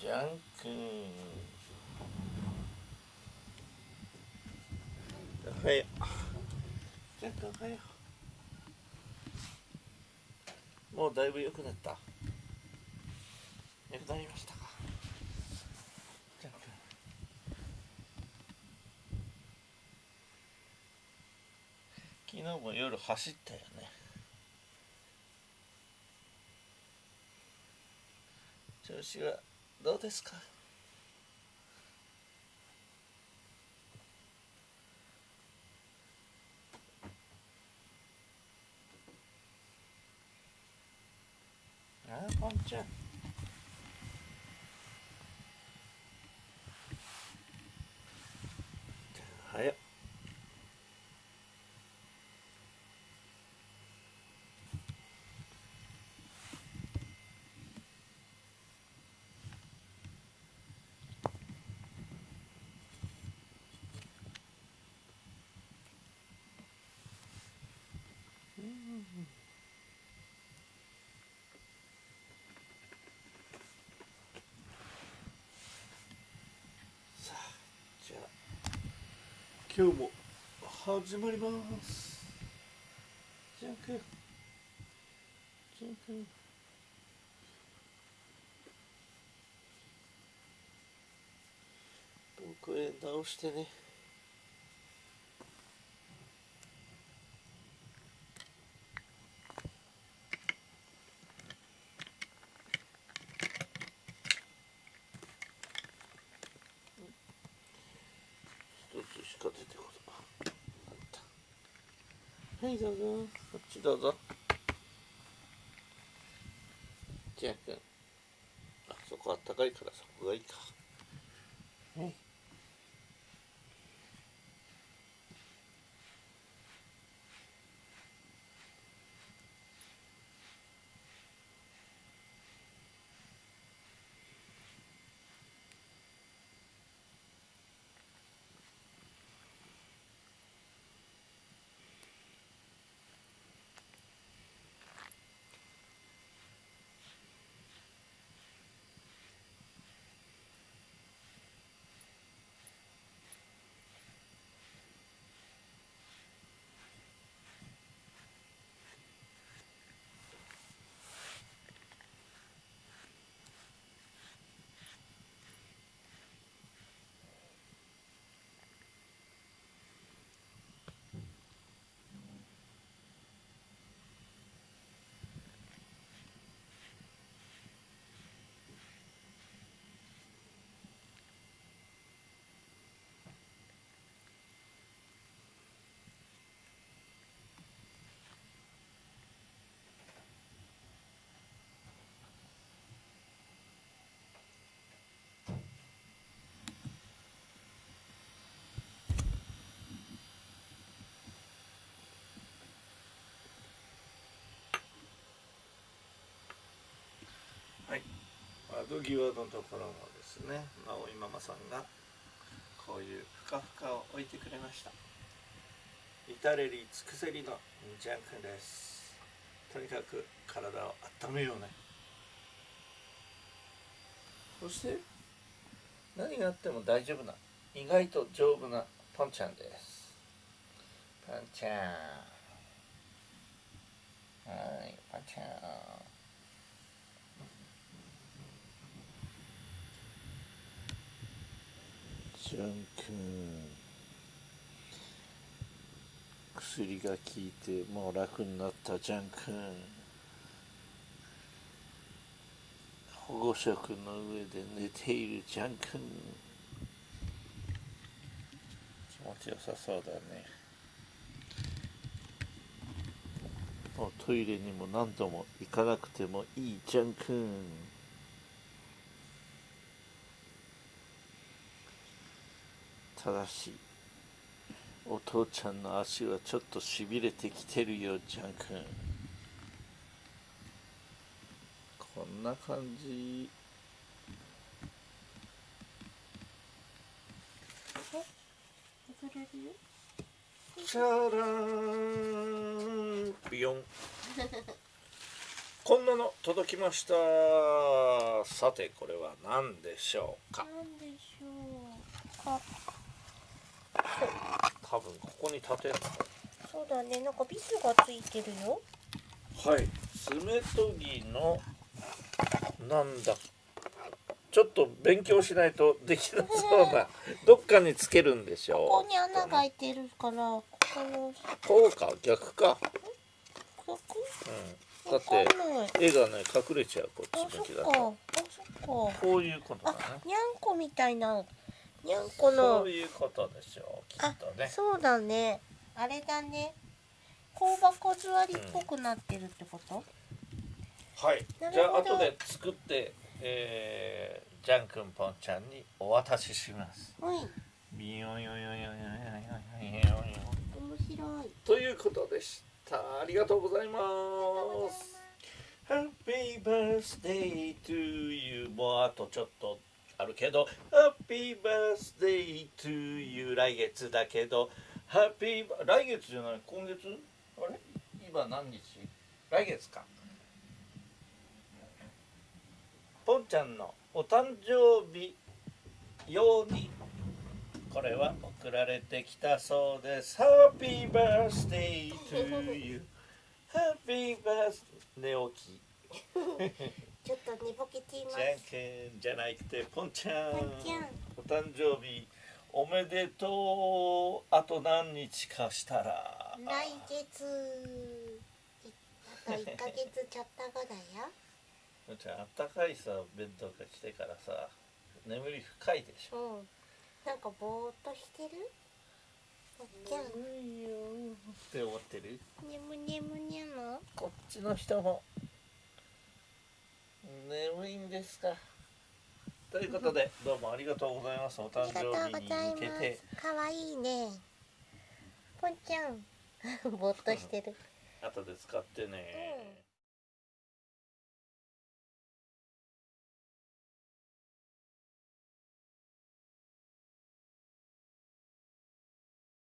じゃんくんおはようじゃんくんおはようもうだいぶ良くなった。良くなりましたか。じゃんくん昨日も夜走ったよね。調子はどうですか？ああポンちゃんはよさあじゃあ今日も始まります。じゃんけん。じゃんけん。僕へ直してね一つしか出てこないあったはいどうぞ。こっちどうぞ。じゃあくん。あそこあったかいからそこがいいか。はいはい窓際のところもですね直井ママさんがこういうふかふかを置いてくれました。至れり尽くせりのジャン君です。とにかく体を温めようね。そして何があっても大丈夫な意外と丈夫なポンちゃんです。ポンちゃん。はいポンちゃんジャン君薬が効いてもう楽になったジャン君。保護色の上で寝ているジャン君。気持ちよさそうだね。もうトイレにも何度も行かなくてもいいジャン君。ただしお父ちゃんの足はちょっとしびれてきてるよジャン君。こんな感じ。じゃらーんビヨン。こんなの届きました。さてこれは何でしょうか？なんでしょうか？多分ここに立てるそうだね。なんかビスがついてるよ。はい。爪研ぎのなんだ。ちょっっと勉強しないとできなそうなどっかにつけるんでしこょこに穴が開いてるからここの。うこうか？逆か、ここ？うん、だって絵がね隠れちゃうこあっち向きだそっか。あとそっか。こういうことだあねにゃんこみたいなにゃんこそのういうことでしょうきっとね。そうだね。あれだね。香箱座りっぽくなってるってこと、はい。なるほど。じゃあ後で作って、えー、ジャンくんぽんちゃんにお渡しします。はい。ビヨヨヨヨヨヨヨヨ面白いということでしたありがとうございます Happy birthday to you もうあとちょっとあるけど「ハッピーバースデートゥーユー」来月だけど「ハッピー来月じゃない今月？あれ？今何日？来月か。ポンちゃんのお誕生日用にこれは送られてきたそうです「ハッピーバースデートゥーユー」「ハッピーバース寝起き」ちょっと寝ぼけています。じゃんけんじゃなくてぽん。ちゃん。お誕生日おめでとう。あと何日かしたら。来月。いあと1ヶ月ちょっと後だよ。ぽんちゃんあったかいさベッドが来てからさ眠り深いでしょ。うん。なんかぼーっとしてる？ぽんちゃん。って思ってる？眠眠にゃの？こっちの人も眠いんですか。ということでどうもありがとうございます。お誕生日に向けて。す。かわいいね。ぽんちゃん。ぼーっとしてる。後で使ってね、うん